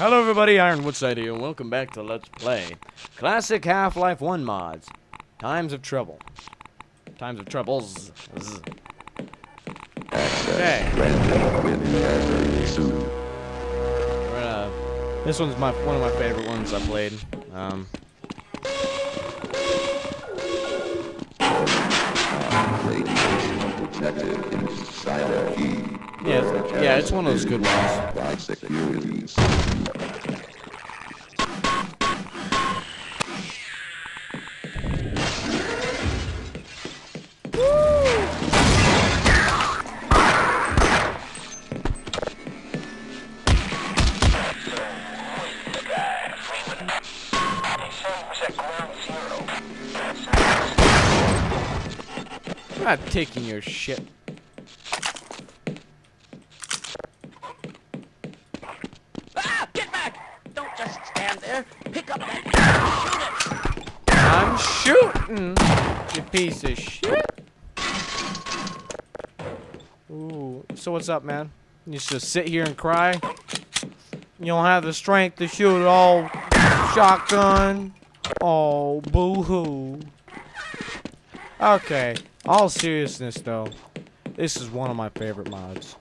Hello everybody, Iron Woodside here, and welcome back to Let's Play Classic Half-Life 1 mods. Times of Trouble. Times of Troubles. Okay. Gonna- this one's my one of my favorite ones I've played. Um, yeah, it's, yeah, it's one of those good ones. Taking your shit. Ah! Get back! Don't just stand there. Pick up that shoot it! I'm shooting, you piece of shit. Ooh, so what's up, man? You just sit here and cry? You don't have the strength to shoot all shotgun? Oh, boo-hoo. Okay, all seriousness though, this is one of my favorite mods.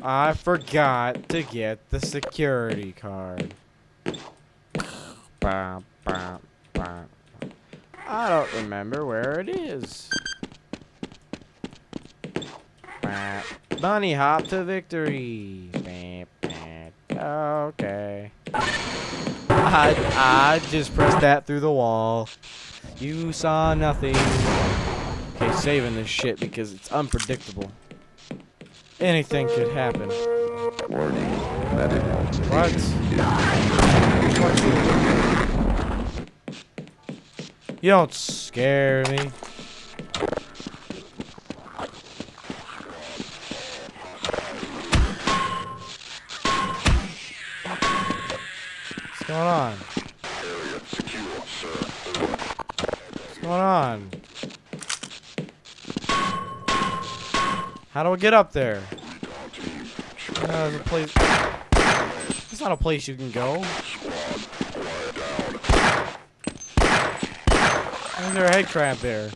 I forgot to get the security card. I don't remember where it is. Bunny hop to victory. Bah, bah. Okay. I, I just pressed that through the wall. You saw nothing. Okay, saving this shit because it's unpredictable. Anything could happen. What? You don't scare me. Get up there? Uh, there's a place. It's not a place you can go. Is there a head crab there?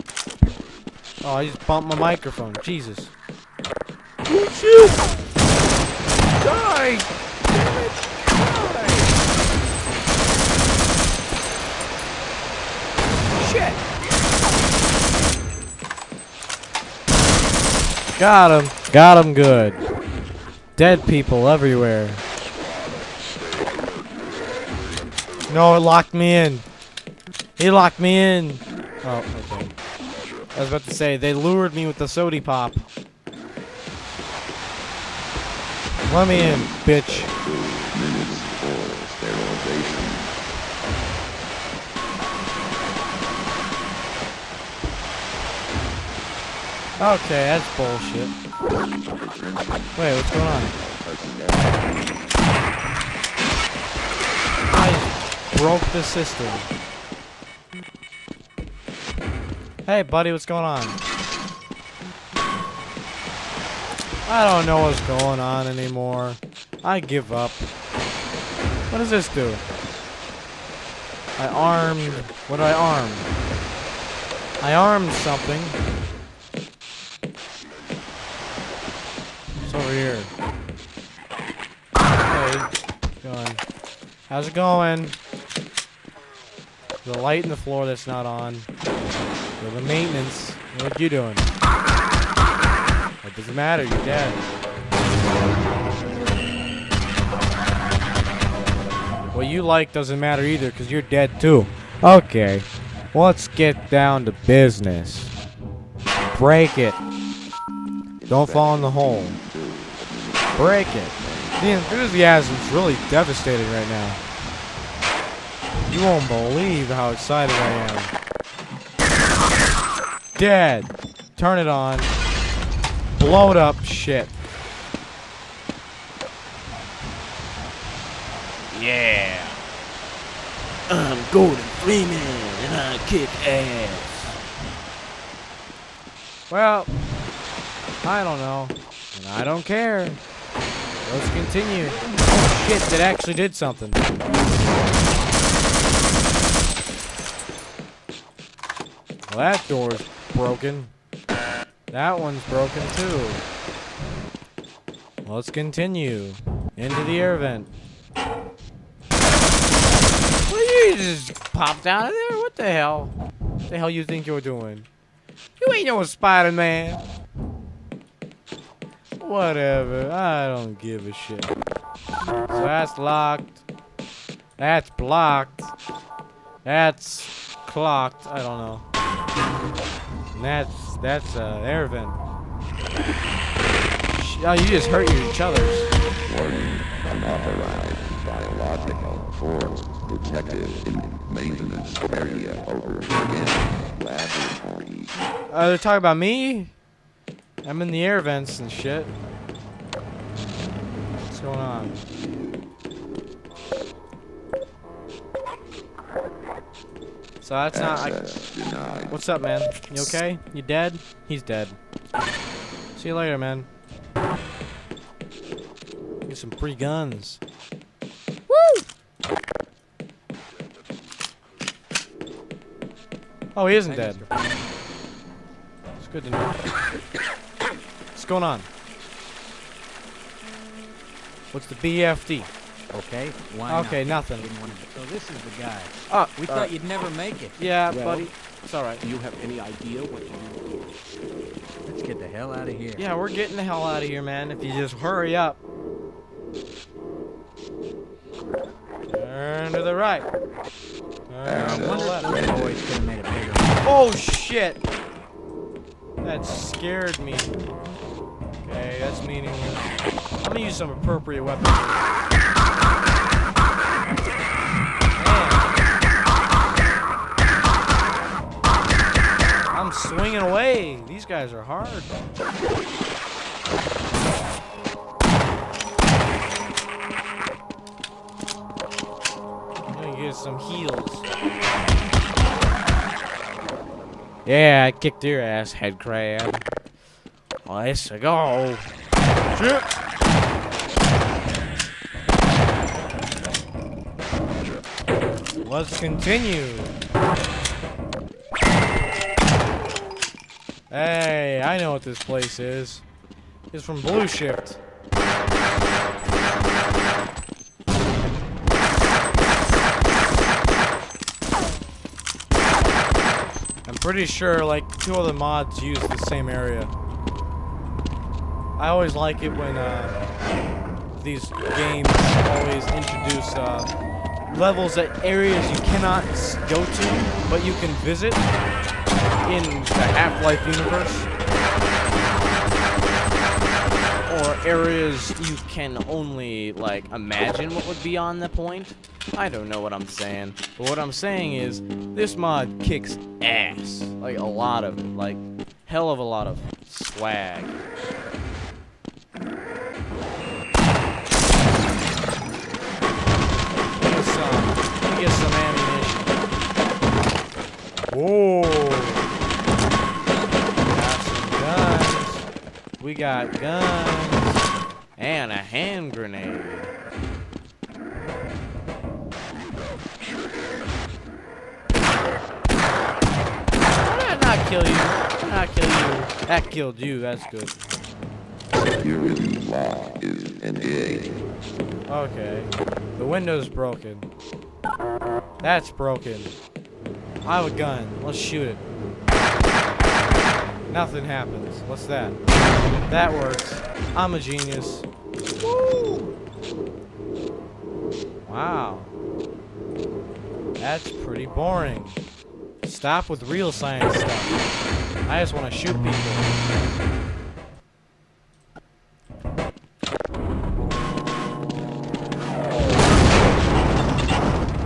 Oh, I just bumped my microphone. Jesus. Die! Damn it! Die! Shit! Got him. Got him good. Dead people everywhere. No, it locked me in. He locked me in. Oh, okay. I was about to say, they lured me with the sody pop. Let me in, bitch. Okay, that's bullshit. Wait, what's going on? I broke the system. Hey, buddy, what's going on? I don't know what's going on anymore. I give up. What does this do? I armed... What did I arm? I armed something. Here. How's it going? The light in the floor that's not on. So the maintenance. What you doing? It doesn't matter. You're dead. What you like doesn't matter either, because you're dead too. Okay. Let's get down to business. Break it. Don't fall in the hole. Break it. The enthusiasm's really devastating right now. You won't believe how excited I am. Dead. Turn it on. Blow it up. Shit. Yeah. I'm Gordon Freeman, and I kick ass. Well, I don't know. And I don't care. Let's continue. Oh shit, that actually did something. Well, that door's broken. That one's broken too. Let's continue. Into the air vent. Well, you just popped out of there? What the hell? What the hell you think you're doing? You ain't no Spider-Man. Whatever. I don't give a shit. So that's locked. That's blocked. That's clocked. I don't know. And that's that's uh, air vent. Oh, you just hurt each other's. Warning, unauthorized biological force detected in maintenance area over again. laboratory. Uh, they're talking about me? I'm in the air vents and shit. What's going on? So that's not like. Access uh, denied. What's up, man? You okay? You dead? He's dead. See you later, man. Get some free guns. Woo! Oh, he isn't dead. It's good to know. What's going on? What's the BFD? Okay, why Okay, not? nothing. So this is the guy. Oh, We uh, thought you'd never make it. yeah, Well- buddy. It's alright. Do you have any idea what you Let's get the hell out of here. Yeah, we're getting the hell out of here, man. If you just hurry up. Turn to the right. Turn to the left. those could have made it bigger. Oh shit! That scared me. That's meaningless. I'm gonna use some appropriate weapons. I'm swinging away. These guys are hard. I'm gonna get some heals. Yeah, I kicked your ass, head crab. Let's go. Let's continue. Hey, I know what this place is. It's from Blue Shift. I'm pretty sure like two other mods use the same area. I always like it when uh, these games always introduce uh, levels that areas you cannot go to, but you can visit in the Half-Life universe. Or areas you can only, like, imagine what would be on the point. I don't know what I'm saying. But what I'm saying is, this mod kicks ass. Like, a lot of it. Like, hell of a lot of swag. Whoa. Got some guns. We got guns. And a hand grenade. How did that not kill you? How did Not kill you. That killed you. That's good. Security lock is engaged. Okay. The window's broken. That's broken. I have a gun. Let's shoot it. Nothing happens. What's that? That works. I'm a genius. Woo! Wow. That's pretty boring. Stop with real science stuff. I just want to shoot people.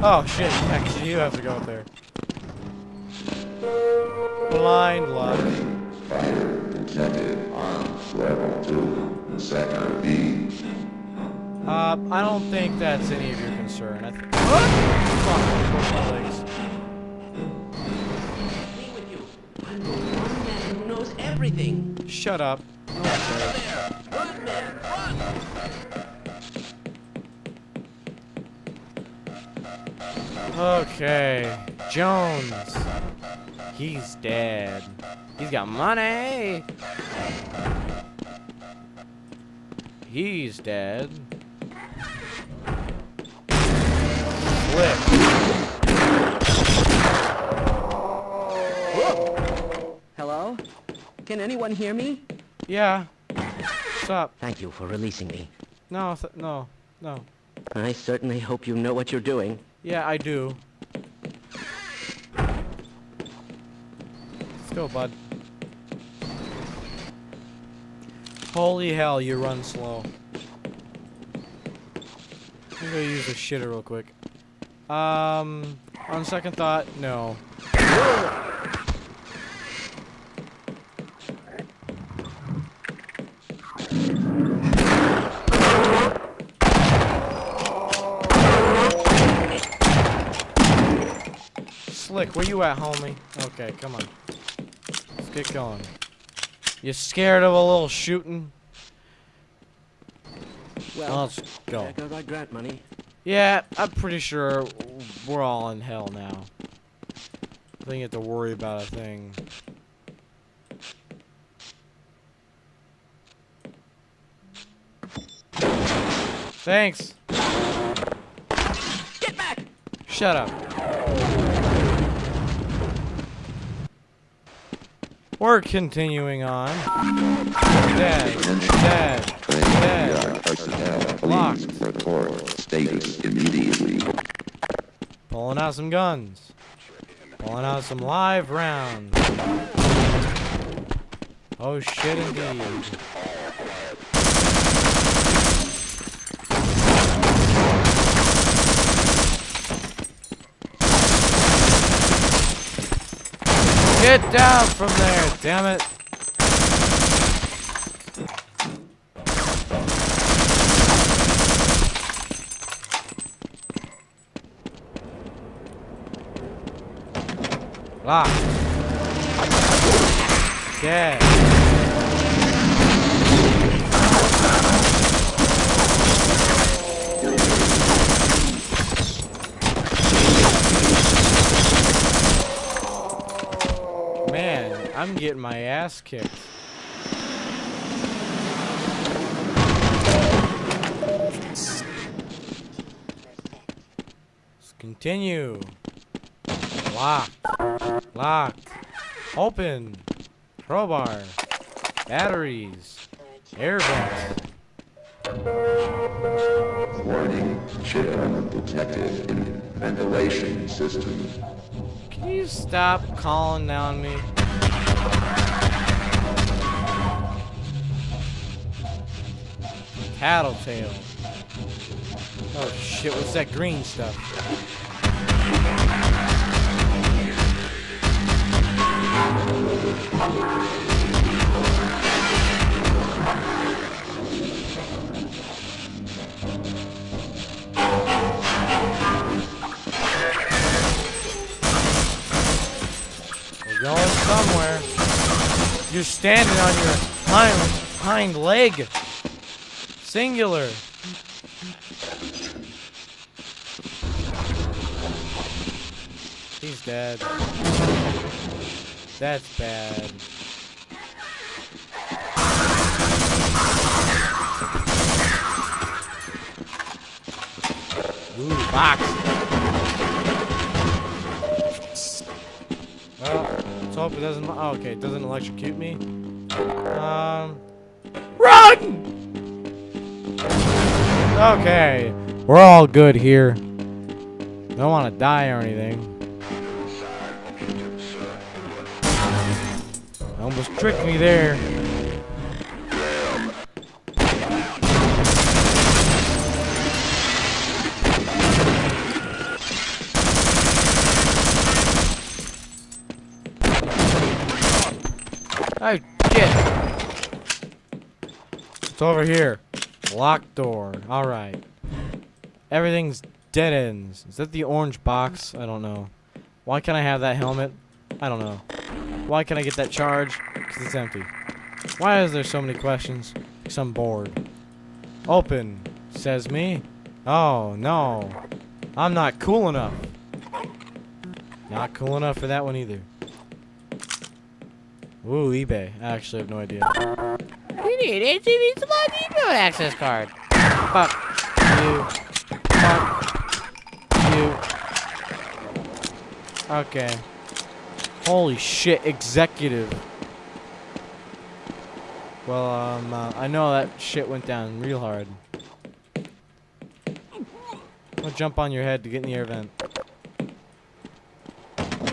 Oh shit, actually you have to go up there. Blind luck. Level two, sector B. Uh, I don't think that's any of your concern. I th what? Fuck, push my legs. me with you. I'm the one man who knows everything. Shut up. There. Run, man, run. Okay. Jones. He's dead. He's got money. He's dead. Flip. Hello? Can anyone hear me? Yeah. What's up? Thank you for releasing me. No, th no, no. I certainly hope you know what you're doing. Yeah, I do. Go, bud. Holy hell, you run slow. I'm gonna use the shitter real quick. Um, on second thought, no. Slick, where you at, homie? Okay, come on. Get going. You scared of a little shooting? Well, Let's go. there goes our grant money. Yeah, I'm pretty sure we're all in hell now. I think you have to worry about a thing. Thanks. Get back! Shut up. We're continuing on. Dead. Dead. Dead. Locked. report status immediately. Pulling out some guns. Pulling out some live rounds. Oh shit indeed. Get down from there, damn it. Lock. Dead. Man, I'm getting my ass kicked. Let's continue. Lock. Lock. Open. Crowbar. Batteries. Air vent. Warning, chip detected in ventilation system. Can you stop calling down me? Tattletale. Oh shit, what's that green stuff? We're going somewhere. You're standing on your hind hind leg. Singular. He's dead. That's bad. Ooh, box. Well, let's hope it doesn't. Oh, okay, it doesn't electrocute me. Um, run! Okay, we're all good here. Don't want to die or anything. Almost tricked me there. Oh, shit. It's over here. Locked door. Alright. Everything's dead ends. Is that the orange box? I don't know. Why can't I have that helmet? I don't know. Why can't I get that charge? Because it's empty. Why is there so many questions? Because I'm bored. Open, says me. Oh, no. I'm not cool enough. Not cool enough for that one either. Ooh, eBay. I actually have no idea. Need HCV Smart Depot access card. Fuck you. Fuck you. Okay. Holy shit, executive. Well, um, uh, I know that shit went down real hard. I'll jump on your head to get in the air vent.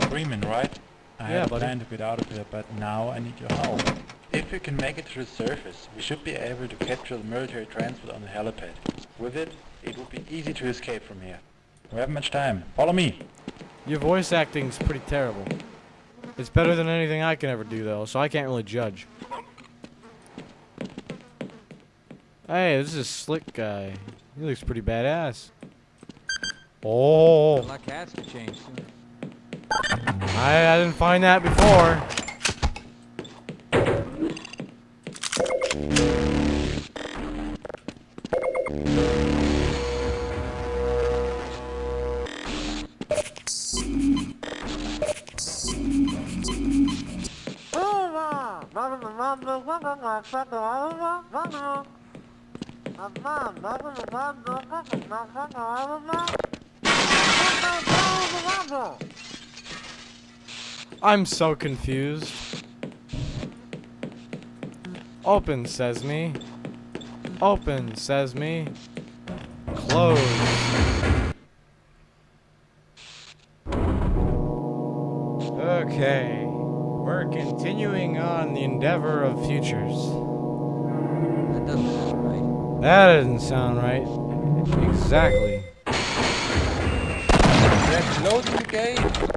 Freeman, right? I Yeah, had buddy. planned to get out of here, but now I need your help. If we can make it to the surface, we should be able to capture the military transport on the helipad. With it, it would be easy to escape from here. We haven't much time. Follow me. Your voice acting's pretty terrible. It's better than anything I can ever do, though, so I can't really judge. Hey, this is a slick guy. He looks pretty badass. Oh, Luck has to change soon. I, I didn't find that before. I'm so confused. Open, says me. Open, says me. Close. Okay. We're continuing on the endeavor of futures. That doesn't sound right. That doesn't sound right. Exactly. That's loading the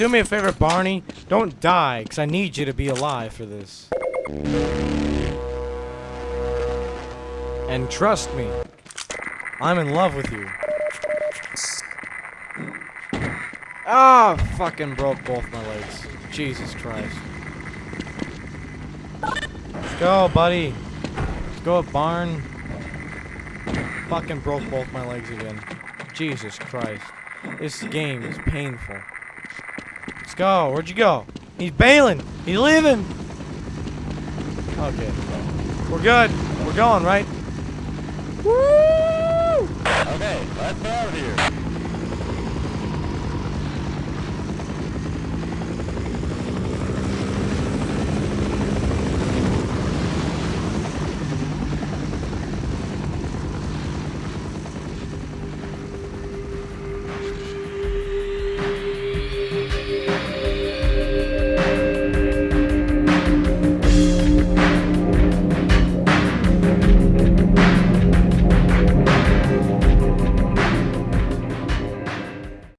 do me a favor, Barney. Don't die, because I need you to be alive for this. And trust me, I'm in love with you. Ah, fucking broke both my legs. Jesus Christ. Let's go, buddy. Let's go, barn. Fucking broke both my legs again. Jesus Christ. This game is painful. Let's go. Where'd you go? He's bailing. He's leaving. Okay. We're good. We're going, right? Woo! Okay, let's get out of here.